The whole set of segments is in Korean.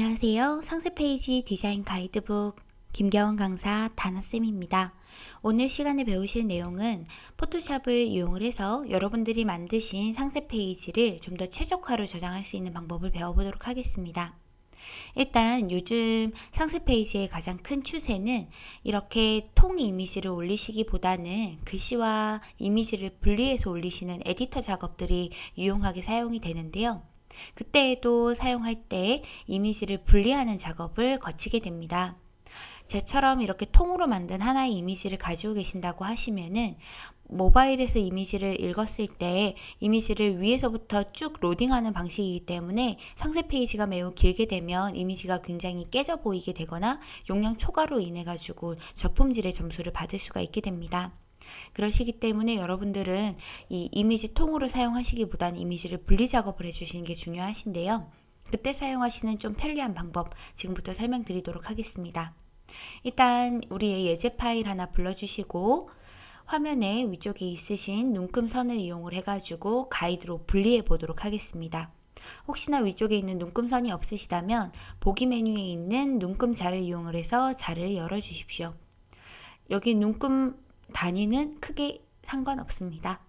안녕하세요. 상세 페이지 디자인 가이드북 김겨원 강사 다나쌤입니다. 오늘 시간에 배우실 내용은 포토샵을 이용을 해서 여러분들이 만드신 상세 페이지를 좀 더 최적화로 저장할 수 있는 방법을 배워보도록 하겠습니다. 일단 요즘 상세 페이지의 가장 큰 추세는 이렇게 통 이미지를 올리시기보다는 글씨와 이미지를 분리해서 올리시는 에디터 작업들이 유용하게 사용이 되는데요. 그때에도 사용할 때 이미지를 분리하는 작업을 거치게 됩니다. 저처럼 이렇게 통으로 만든 하나의 이미지를 가지고 계신다고 하시면은 모바일에서 이미지를 읽었을 때 이미지를 위에서부터 쭉 로딩하는 방식이기 때문에 상세 페이지가 매우 길게 되면 이미지가 굉장히 깨져 보이게 되거나 용량 초과로 인해 가지고 저품질의 점수를 받을 수가 있게 됩니다. 그러시기 때문에 여러분들은 이 이미지 통으로 사용하시기보다는 이미지를 분리 작업을 해주시는 게 중요하신데요. 그때 사용하시는 좀 편리한 방법 지금부터 설명드리도록 하겠습니다. 일단 우리의 예제 파일 하나 불러주시고 화면에 위쪽에 있으신 눈금 선을 이용을 해가지고 가이드로 분리해 보도록 하겠습니다. 혹시나 위쪽에 있는 눈금선이 없으시다면 보기 메뉴에 있는 눈금 자를 이용을 해서 자를 열어 주십시오. 여기 눈금 단위는 크게 상관없습니다.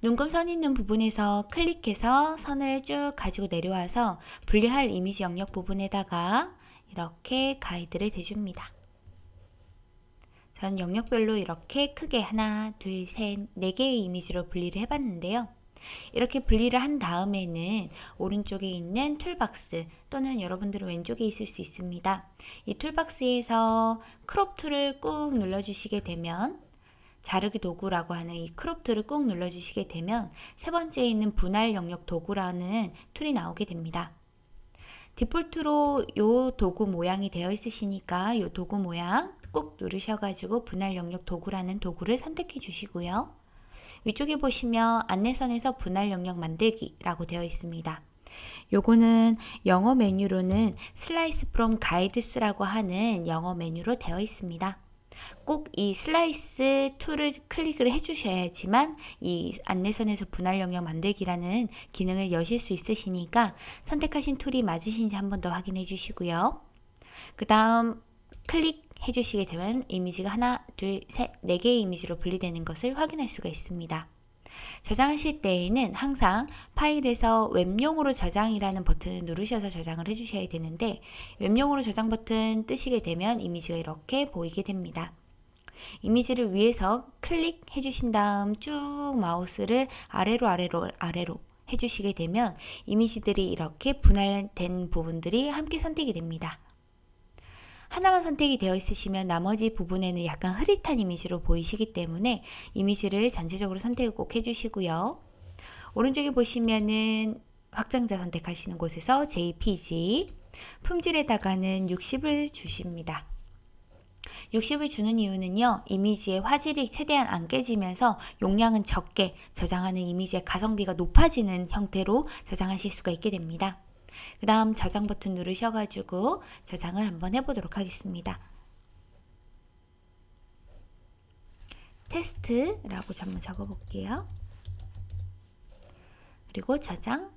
눈금 선 있는 부분에서 클릭해서 선을 쭉 가지고 내려와서 분리할 이미지 영역 부분에다가 이렇게 가이드를 대줍니다. 전 영역별로 이렇게 크게 하나, 둘, 셋, 네 개의 이미지로 분리를 해봤는데요. 이렇게 분리를 한 다음에는 오른쪽에 있는 툴박스 또는 여러분들은 왼쪽에 있을 수 있습니다. 이 toolbox에서 crop tool을 꾹 눌러주시게 되면 자르기 도구라고 하는 이 crop tool을 꾹 눌러주시게 되면 세 번째에 있는 분할 영역 도구라는 tool이 나오게 됩니다. 디폴트로 이 도구 모양이 되어 있으시니까 이 도구 모양 꾹 누르셔가지고 분할 영역 도구라는 도구를 선택해 주시고요. 위쪽에 보시면 안내선에서 분할 영역 만들기라고 되어 있습니다. 요거는 영어 메뉴로는 slice from guides라고 하는 영어 메뉴로 되어 있습니다. 꼭 이 slice tool을 클릭을 해주셔야지만 이 안내선에서 분할 영역 만들기라는 기능을 여실 수 있으시니까 선택하신 tool이 맞으신지 한 번 더 확인해 주시고요. 그 다음 클릭 해 주시게 되면 이미지가 하나, 둘, 셋, 네 개의 이미지로 분리되는 것을 확인할 수가 있습니다. 저장하실 때에는 항상 파일에서 웹용으로 저장이라는 버튼을 누르셔서 저장을 해주셔야 되는데 웹용으로 저장 버튼 뜨시게 되면 이미지가 이렇게 보이게 됩니다. 이미지를 위에서 클릭해 주신 다음 쭉 마우스를 아래로 아래로 아래로 해주시게 되면 이미지들이 이렇게 분할된 부분들이 함께 선택이 됩니다. 하나만 선택이 되어 있으시면 나머지 부분에는 약간 흐릿한 이미지로 보이시기 때문에 이미지를 전체적으로 선택을 꼭 해주시고요. 오른쪽에 보시면은 확장자 선택하시는 곳에서 JPG 품질에다가는 60을 주십니다. 60을 주는 이유는요. 이미지의 화질이 최대한 안 깨지면서 용량은 적게 저장하는 이미지의 가성비가 높아지는 형태로 저장하실 수가 있게 됩니다. 그 다음 저장 버튼 누르셔가지고 저장을 한번 해보도록 하겠습니다. 테스트라고 한번 적어볼게요. 그리고 저장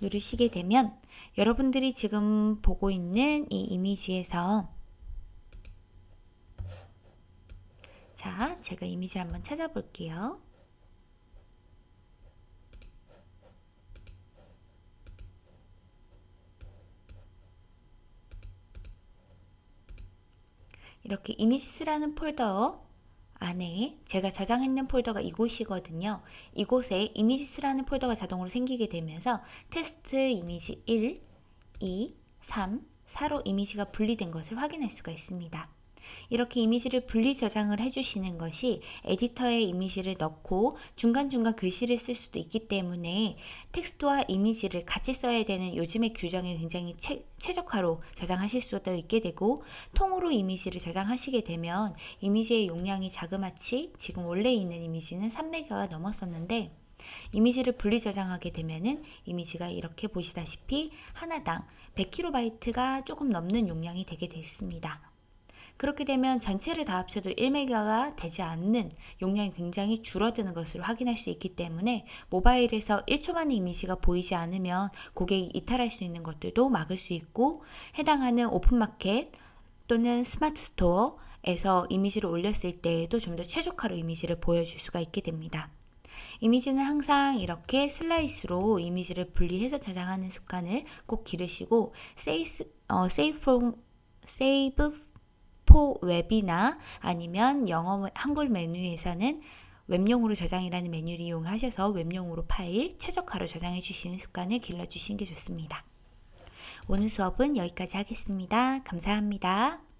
누르시게 되면 여러분들이 지금 보고 있는 이 이미지에서 자, 제가 이미지를 한번 찾아볼게요. 이렇게 images라는 폴더 안에 제가 저장했는 폴더가 이곳이거든요. 이곳에 images라는 폴더가 자동으로 생기게 되면서 테스트 이미지 1, 2, 3, 4로 이미지가 분리된 것을 확인할 수가 있습니다. 이렇게 이미지를 분리 저장을 해주시는 것이 에디터에 이미지를 넣고 중간중간 글씨를 쓸 수도 있기 때문에 텍스트와 이미지를 같이 써야 되는 요즘의 규정에 굉장히 최, 최적화로 저장하실 수도 있게 되고 통으로 이미지를 저장하시게 되면 이미지의 용량이 자그마치 지금 원래 있는 이미지는 3메가가 넘었었는데 이미지를 분리 저장하게 되면은 이미지가 이렇게 보시다시피 하나당 100kB가 조금 넘는 용량이 되게 됐습니다. 그렇게 되면 전체를 다 합쳐도 1메가가 되지 않는 용량이 굉장히 줄어드는 것을 확인할 수 있기 때문에 모바일에서 1초 만에 이미지가 보이지 않으면 고객이 이탈할 수 있는 것들도 막을 수 있고 해당하는 오픈마켓 또는 스마트 스토어 에서 이미지를 올렸을 때에도 좀 더 최적화로 이미지를 보여줄 수가 있게 됩니다. 이미지는 항상 이렇게 슬라이스로 이미지를 분리해서 저장하는 습관을 꼭 기르시고 세이스, 어, safe, save for web이나 아니면 영어 한글 메뉴에서는 웹용으로 저장이라는 메뉴를 이용하셔서 웹용으로 파일 최적화로 저장해 주시는 습관을 길러 주시는 게 좋습니다. 오늘 수업은 여기까지 하겠습니다. 감사합니다.